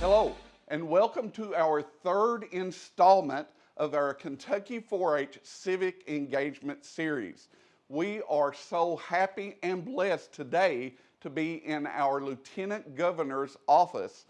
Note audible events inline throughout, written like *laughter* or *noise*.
Hello, and welcome to our third installment of our Kentucky 4-H Civic Engagement Series. We are so happy and blessed today to be in our Lieutenant Governor's office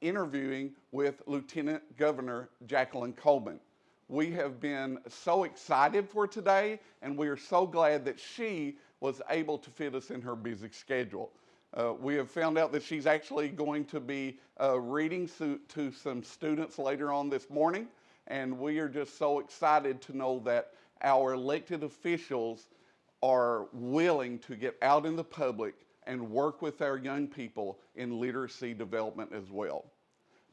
interviewing with Lieutenant Governor Jacqueline Coleman. We have been so excited for today, and we are so glad that she was able to fit us in her busy schedule. Uh, we have found out that she's actually going to be uh, reading to, to some students later on this morning, and we are just so excited to know that our elected officials are willing to get out in the public and work with our young people in literacy development as well.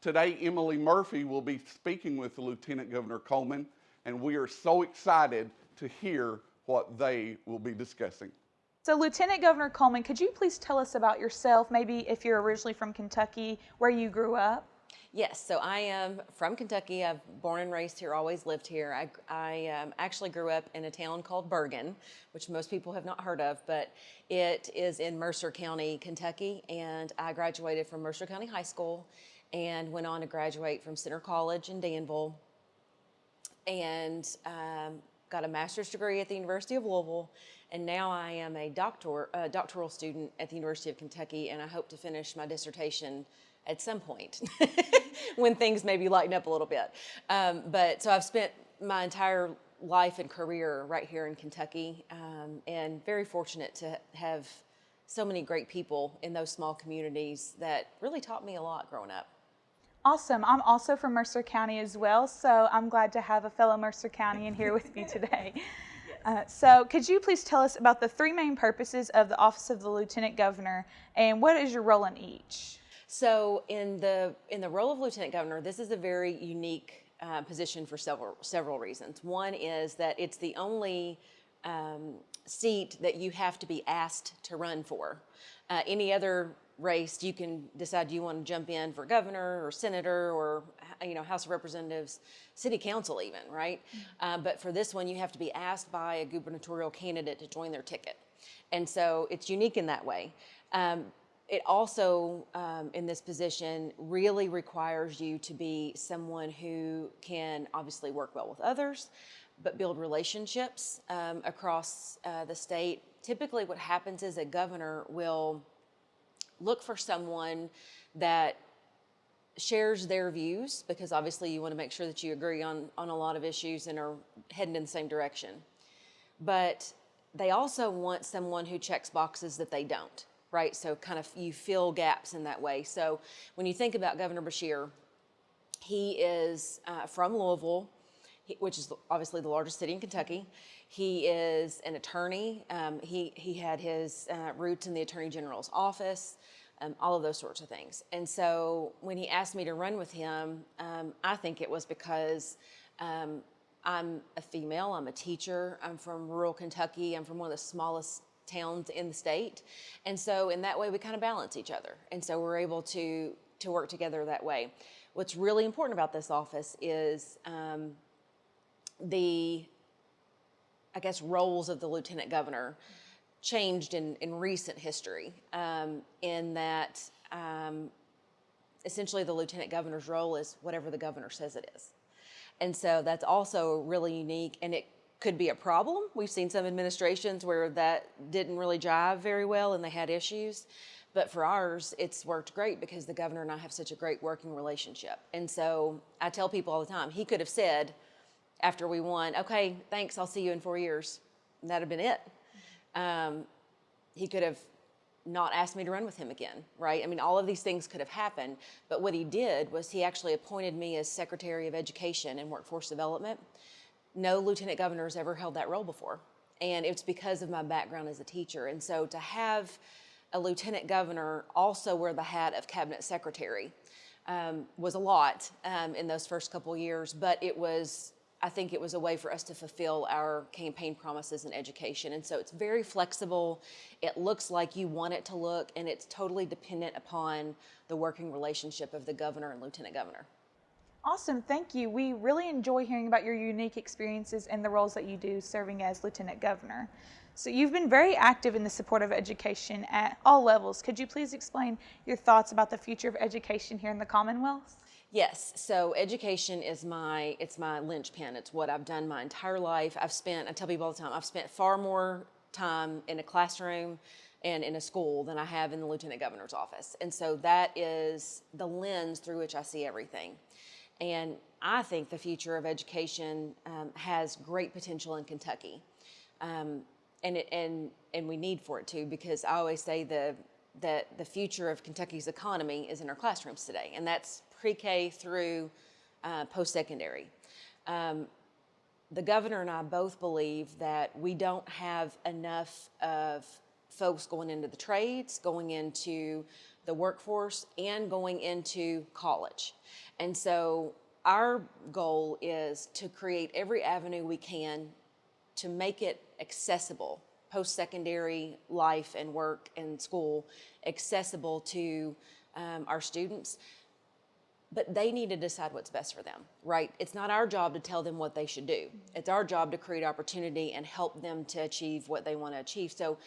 Today, Emily Murphy will be speaking with Lieutenant Governor Coleman, and we are so excited to hear what they will be discussing. So, Lieutenant Governor Coleman, could you please tell us about yourself, maybe if you're originally from Kentucky, where you grew up? Yes, so I am from Kentucky. I've born and raised here, always lived here. I, I um, actually grew up in a town called Burgin, which most people have not heard of, but it is in Mercer County, Kentucky, and I graduated from Mercer County High School and went on to graduate from Centre College in Danville and um, got a master's degree at the University of Louisville and now I am a doctor, uh, doctoral student at the University of Kentucky, and I hope to finish my dissertation at some point *laughs* when things maybe lighten up a little bit. Um, but so I've spent my entire life and career right here in Kentucky, um, and very fortunate to have so many great people in those small communities that really taught me a lot growing up. Awesome. I'm also from Mercer County as well, so I'm glad to have a fellow Mercer County in here with me today. *laughs* Uh, so could you please tell us about the three main purposes of the Office of the Lieutenant Governor and what is your role in each? So in the in the role of Lieutenant Governor, this is a very unique uh, position for several several reasons. One is that it's the only um, seat that you have to be asked to run for. Uh, any other race, you can decide you want to jump in for governor or senator or you know House of Representatives, city council even, right? Mm -hmm. uh, but for this one, you have to be asked by a gubernatorial candidate to join their ticket, and so it's unique in that way. Um, it also, um, in this position, really requires you to be someone who can obviously work well with others, but build relationships um, across uh, the state. Typically, what happens is a governor will look for someone that shares their views because obviously you want to make sure that you agree on, on a lot of issues and are heading in the same direction. But they also want someone who checks boxes that they don't, right? So kind of you fill gaps in that way. So when you think about Governor Beshear, he is uh, from Louisville, which is obviously the largest city in Kentucky. He is an attorney. Um, he, he had his uh, roots in the Attorney General's office, um, all of those sorts of things. And so when he asked me to run with him, um, I think it was because um, I'm a female, I'm a teacher, I'm from rural Kentucky, I'm from one of the smallest towns in the state. And so in that way, we kind of balance each other. And so we're able to, to work together that way. What's really important about this office is um, the, I guess, roles of the lieutenant governor changed in, in recent history um, in that um, essentially the lieutenant governor's role is whatever the governor says it is. And so that's also really unique and it could be a problem. We've seen some administrations where that didn't really jive very well and they had issues. But for ours, it's worked great because the governor and I have such a great working relationship. And so I tell people all the time, he could have said, after we won, okay, thanks, I'll see you in four years. And that'd have been it. Um, he could have not asked me to run with him again, right? I mean, all of these things could have happened, but what he did was he actually appointed me as Secretary of Education and Workforce Development. No lieutenant governor has ever held that role before, and it's because of my background as a teacher. And so to have a lieutenant governor also wear the hat of cabinet secretary um, was a lot um, in those first couple years, but it was I think it was a way for us to fulfill our campaign promises in education. And so it's very flexible. It looks like you want it to look, and it's totally dependent upon the working relationship of the governor and lieutenant governor. Awesome, thank you. We really enjoy hearing about your unique experiences and the roles that you do serving as lieutenant governor. So you've been very active in the support of education at all levels. Could you please explain your thoughts about the future of education here in the Commonwealth? Yes. So education is my it's my linchpin. It's what I've done my entire life. I've spent I tell people all the time I've spent far more time in a classroom and in a school than I have in the lieutenant governor's office. And so that is the lens through which I see everything. And I think the future of education um, has great potential in Kentucky. Um, and, it, and, and we need for it to because I always say the, that the future of Kentucky's economy is in our classrooms today, and that's pre-K through uh, post-secondary. Um, the governor and I both believe that we don't have enough of folks going into the trades, going into the workforce, and going into college. And so our goal is to create every avenue we can to make it accessible, post-secondary life and work and school, accessible to um, our students. But they need to decide what's best for them, right? It's not our job to tell them what they should do. It's our job to create opportunity and help them to achieve what they want to achieve. So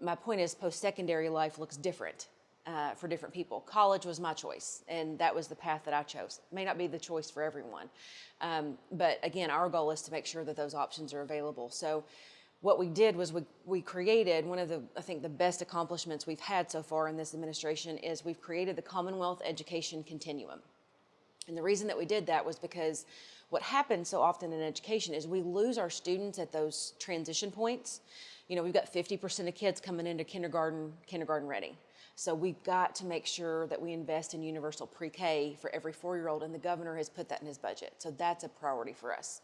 my point is post-secondary life looks different uh, for different people. College was my choice, and that was the path that I chose. It may not be the choice for everyone, um, but again, our goal is to make sure that those options are available. So what we did was we, we created one of the, I think, the best accomplishments we've had so far in this administration is we've created the Commonwealth Education Continuum. And the reason that we did that was because what happens so often in education is we lose our students at those transition points. You know, we've got 50% of kids coming into kindergarten, kindergarten ready. So we've got to make sure that we invest in universal pre-K for every four-year-old, and the governor has put that in his budget. So that's a priority for us.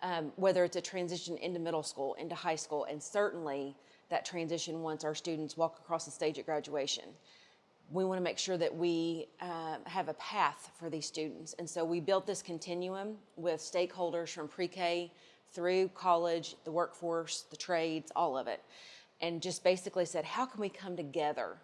Um, whether it's a transition into middle school, into high school, and certainly that transition once our students walk across the stage at graduation. We want to make sure that we uh, have a path for these students. And so we built this continuum with stakeholders from pre-K through college, the workforce, the trades, all of it. And just basically said, how can we come together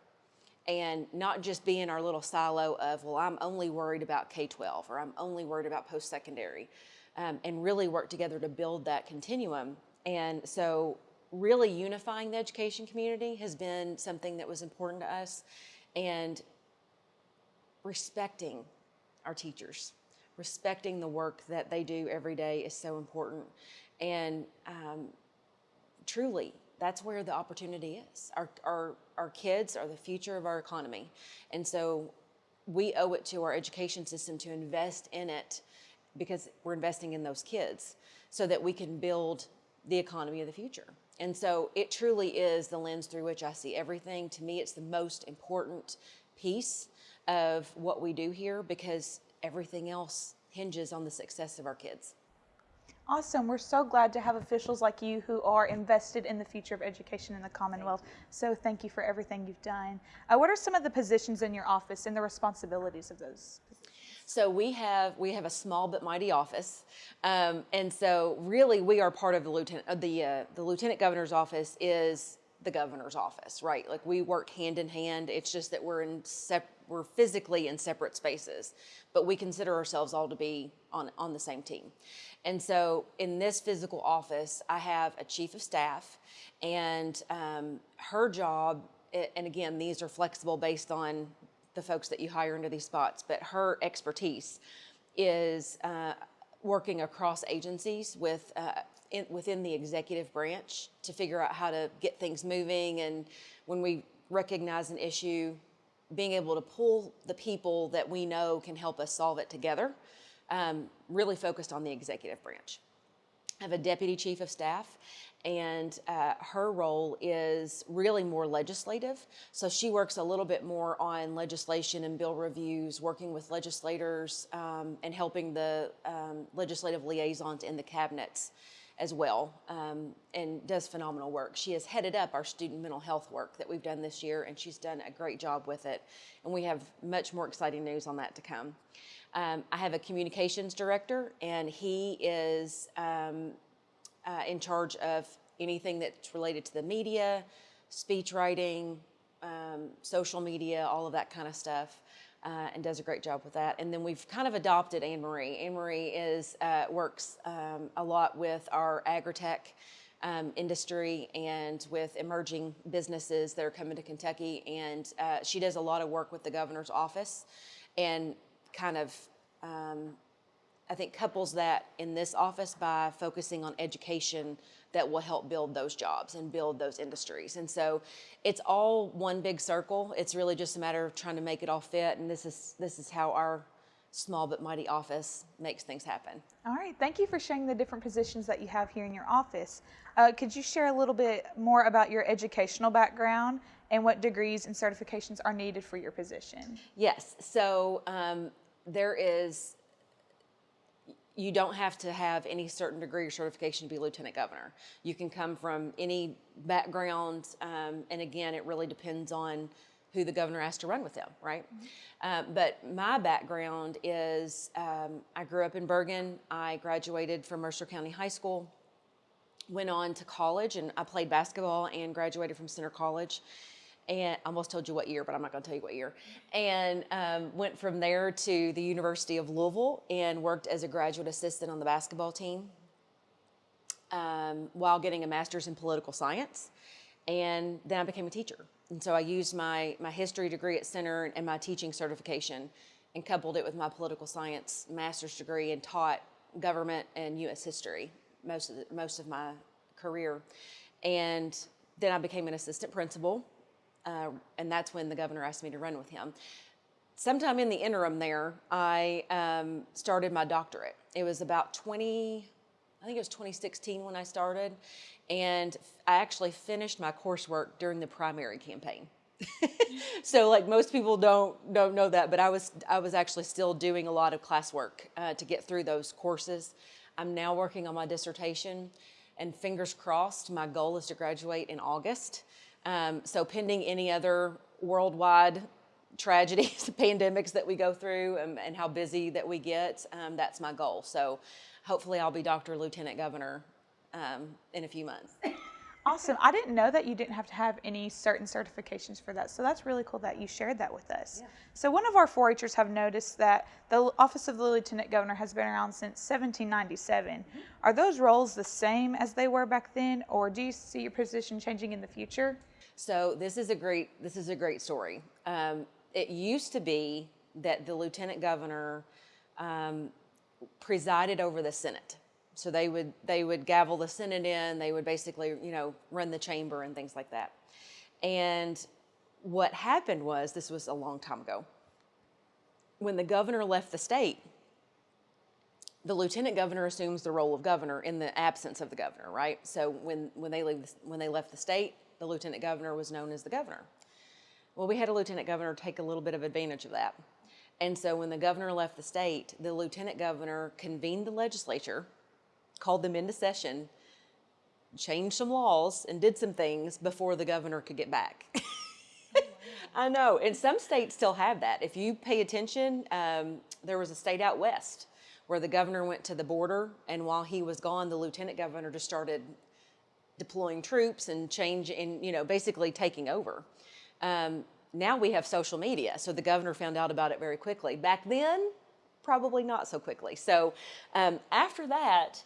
and not just be in our little silo of, well, I'm only worried about K-12 or I'm only worried about post-secondary um, and really work together to build that continuum. And so really unifying the education community has been something that was important to us and respecting our teachers, respecting the work that they do every day is so important. And um, truly that's where the opportunity is. Our, our, our kids are the future of our economy. And so we owe it to our education system to invest in it because we're investing in those kids so that we can build the economy of the future. And so it truly is the lens through which I see everything. To me, it's the most important piece of what we do here because everything else hinges on the success of our kids. Awesome. We're so glad to have officials like you who are invested in the future of education in the Commonwealth. So thank you for everything you've done. Uh, what are some of the positions in your office and the responsibilities of those? So we have we have a small but mighty office, um, and so really we are part of the lieutenant uh, the uh, the lieutenant governor's office is the governor's office, right? Like we work hand in hand. It's just that we're in sep- we're physically in separate spaces, but we consider ourselves all to be on on the same team. And so in this physical office, I have a chief of staff and um, her job, and again, these are flexible based on the folks that you hire into these spots, but her expertise is uh, working across agencies with uh, in, within the executive branch to figure out how to get things moving. And when we recognize an issue, being able to pull the people that we know can help us solve it together um, really focused on the executive branch. I have a deputy chief of staff and uh, her role is really more legislative. So she works a little bit more on legislation and bill reviews, working with legislators um, and helping the um, legislative liaisons in the cabinets as well um, and does phenomenal work. She has headed up our student mental health work that we've done this year and she's done a great job with it. And we have much more exciting news on that to come. Um, I have a communications director, and he is um, uh, in charge of anything that's related to the media, speech writing, um, social media, all of that kind of stuff. Uh, and does a great job with that. And then we've kind of adopted Anne Marie. Anne Marie is uh, works um, a lot with our Agritech um, industry and with emerging businesses that are coming to Kentucky. And uh, she does a lot of work with the governor's office and kind of um, I think couples that in this office by focusing on education that will help build those jobs and build those industries. And so it's all one big circle. It's really just a matter of trying to make it all fit. And this is this is how our small but mighty office makes things happen. All right, thank you for sharing the different positions that you have here in your office. Uh, could you share a little bit more about your educational background and what degrees and certifications are needed for your position? Yes. So um, there is you don't have to have any certain degree or certification to be lieutenant governor. You can come from any background, um, and again, it really depends on who the governor asked to run with them, right? Um, but my background is um, I grew up in Burgin. I graduated from Mercer County High School, went on to college, and I played basketball and graduated from Centre College and I almost told you what year, but I'm not going to tell you what year. And um, went from there to the University of Louisville and worked as a graduate assistant on the basketball team um, while getting a master's in political science. And then I became a teacher. And so I used my, my history degree at Centre and my teaching certification and coupled it with my political science master's degree and taught government and U.S. history most of, the, most of my career. And then I became an assistant principal uh, and that's when the governor asked me to run with him. Sometime in the interim there, I um, started my doctorate. It was about 20, I think it was 2016 when I started, and I actually finished my coursework during the primary campaign. *laughs* so like most people don't don't know that, but I was I was actually still doing a lot of classwork uh, to get through those courses. I'm now working on my dissertation, and fingers crossed, my goal is to graduate in August. Um, so pending any other worldwide tragedies, *laughs* pandemics that we go through and, and how busy that we get, um, that's my goal. So hopefully I'll be Dr. Lieutenant Governor um, in a few months. *laughs* Awesome. I didn't know that you didn't have to have any certain certifications for that. So that's really cool that you shared that with us. Yeah. So one of our 4-Hers have noticed that the Office of the Lieutenant Governor has been around since 1797. Mm-hmm. Are those roles the same as they were back then, or do you see your position changing in the future? So this is a great this is a great story. Um, it used to be that the lieutenant governor um, presided over the Senate. So they would they would gavel the Senate in. They would basically you know run the chamber and things like that. And what happened was this was a long time ago. When the governor left the state, the lieutenant governor assumes the role of governor in the absence of the governor, right? So when when they leave when they left the state, the lieutenant governor was known as the governor. Well, we had a lieutenant governor take a little bit of advantage of that. And so when the governor left the state, the lieutenant governor convened the legislature, called them into session, changed some laws, and did some things before the governor could get back. *laughs* I know, and some states still have that. If you pay attention, um, there was a state out west where the governor went to the border, and while he was gone, the lieutenant governor just started deploying troops and change in, you know, basically taking over. Um, now we have social media, so the governor found out about it very quickly. Back then, probably not so quickly. So um, after that,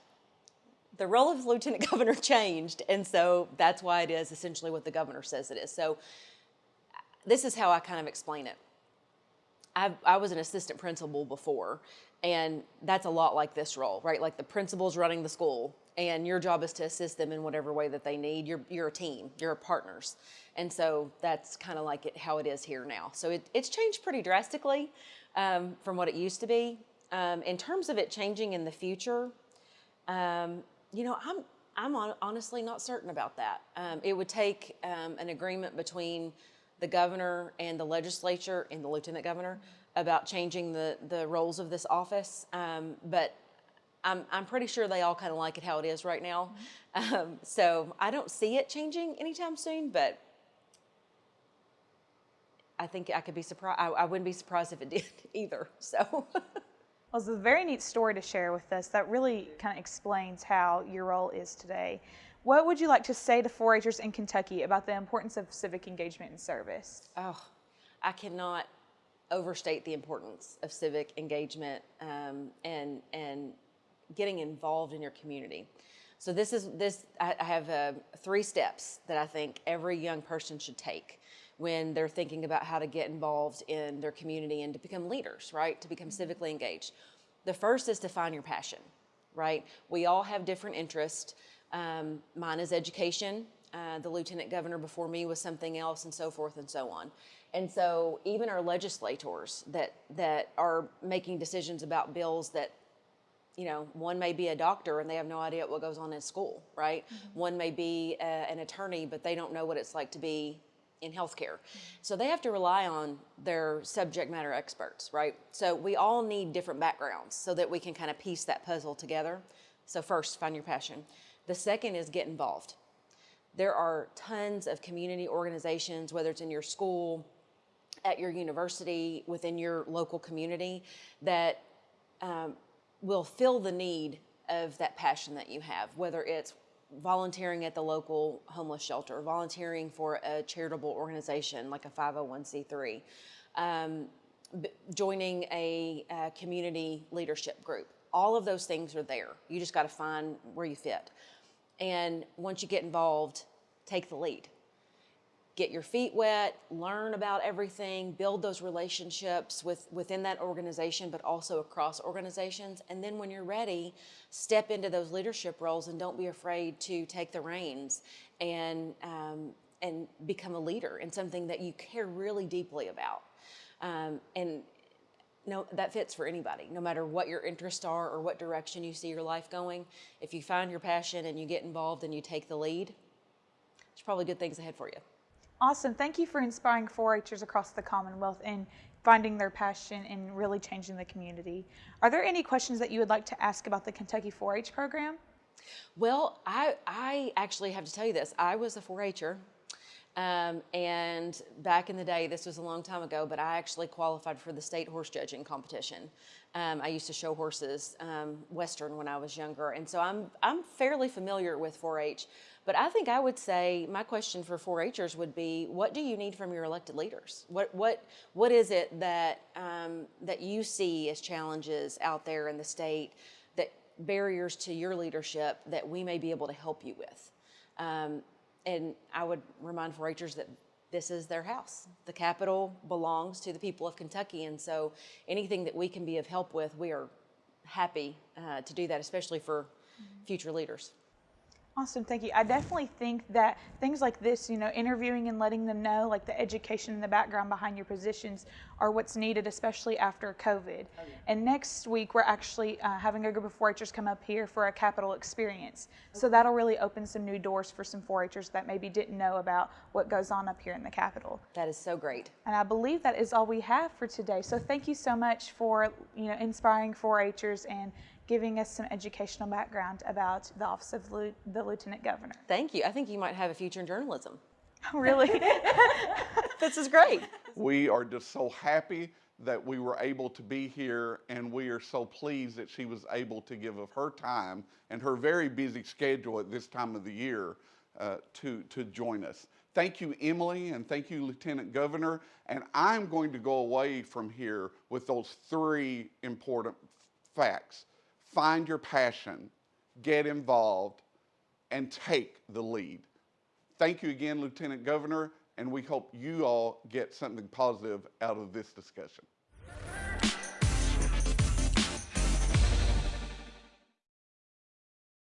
the role of lieutenant *laughs* governor changed, and so that's why it is essentially what the governor says it is. So this is how I kind of explain it. I, I was an assistant principal before, and that's a lot like this role, right? Like the principal's running the school, and your job is to assist them in whatever way that they need. You're, you're a team, you're partners. And so that's kind of like it, how it is here now. So it, it's changed pretty drastically um, from what it used to be. Um, in terms of it changing in the future, um, you know, I'm, I'm on, honestly not certain about that. Um, it would take um, an agreement between the governor and the legislature and the lieutenant governor about changing the, the roles of this office. Um, but I'm, I'm pretty sure they all kind of like it how it is right now. Mm-hmm. Um, so I don't see it changing anytime soon, but I think I could be surprised. I, I wouldn't be surprised if it *laughs* did either. So. Well, it's a very neat story to share with us that really kind of explains how your role is today. What would you like to say to 4 Hers in Kentucky about the importance of civic engagement and service? Oh, I cannot overstate the importance of civic engagement um, and, and getting involved in your community. So this is this. I, I have uh, three steps that I think every young person should take when they're thinking about how to get involved in their community and to become leaders, right? To become civically engaged. The first is to find your passion, right? We all have different interests. Um, mine is education. Uh, the lieutenant governor before me was something else, and so forth and so on. And so, even our legislators that that are making decisions about bills that you know, one may be a doctor and they have no idea what goes on in school, right? One may be a, an attorney, but they don't know what it's like to be in healthcare. So they have to rely on their subject matter experts, right? So we all need different backgrounds so that we can kind of piece that puzzle together. So, first, find your passion. The second is get involved. There are tons of community organizations, whether it's in your school, at your university, within your local community, that um, will fill the need of that passion that you have, whether it's volunteering at the local homeless shelter, volunteering for a charitable organization like a 501c3, um, joining a, a community leadership group. All of those things are there. You just got to find where you fit. And once you get involved, take the lead get your feet wet, learn about everything, build those relationships with within that organization, but also across organizations. And then when you're ready, step into those leadership roles and don't be afraid to take the reins and um, and become a leader in something that you care really deeply about. Um, and no, that fits for anybody, no matter what your interests are or what direction you see your life going. If you find your passion and you get involved and you take the lead, there's probably good things ahead for you. Awesome. Thank you for inspiring 4 Hers across the Commonwealth and finding their passion and really changing the community. Are there any questions that you would like to ask about the Kentucky 4 H program? Well, I, I actually have to tell you this. I was a 4 H'er. Um, and back in the day, this was a long time ago, but I actually qualified for the state horse judging competition. Um, I used to show horses um, Western when I was younger, and so I'm I'm fairly familiar with 4-H. But I think I would say my question for 4-Hers would be, what do you need from your elected leaders? What what what is it that um, that you see as challenges out there in the state that barriers to your leadership that we may be able to help you with? And I would remind 4-Hers that this is their house. The Capitol belongs to the people of Kentucky, and so anything that we can be of help with, we are happy uh, to do that, especially for future leaders. Awesome, thank you. I definitely think that things like this, you know, interviewing and letting them know, like the education and the background behind your positions, are what's needed, especially after COVID. Oh, yeah. And next week, we're actually uh, having a group of 4 Hers come up here for a capital experience. Okay. So that'll really open some new doors for some 4 Hers that maybe didn't know about what goes on up here in the Capitol. That is so great. And I believe that is all we have for today. So thank you so much for, you know, inspiring 4 Hers and giving us some educational background about the Office of the Lieutenant Governor. Thank you. I think you might have a future in journalism. *laughs* really? *laughs* this is great. We are just so happy that we were able to be here and we are so pleased that she was able to give of her time and her very busy schedule at this time of the year uh, to, to join us. Thank you, Emily, and thank you, Lieutenant Governor. And I'm going to go away from here with those three important facts find your passion, get involved, and take the lead. Thank you again, Lieutenant Governor, and we hope you all get something positive out of this discussion.